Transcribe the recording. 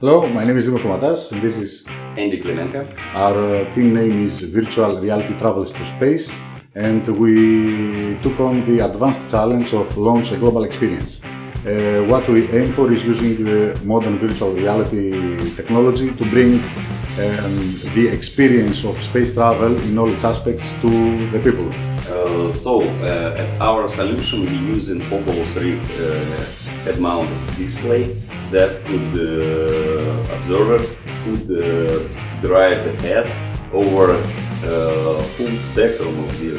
Hello, my name is Dimos Komatas and this is Andy Klemenka. our uh, team name is Virtual Reality Travels to Space and we took on the advanced challenge of launch a global experience. Uh, what we aim for is using the modern virtual reality technology to bring um, the experience of space travel in all its aspects to the people. Uh, so, uh, at our solution, we use an Oculus Rift uh, head-mounted display that could uh, observer could uh, drive the head over uh, full spectrum of the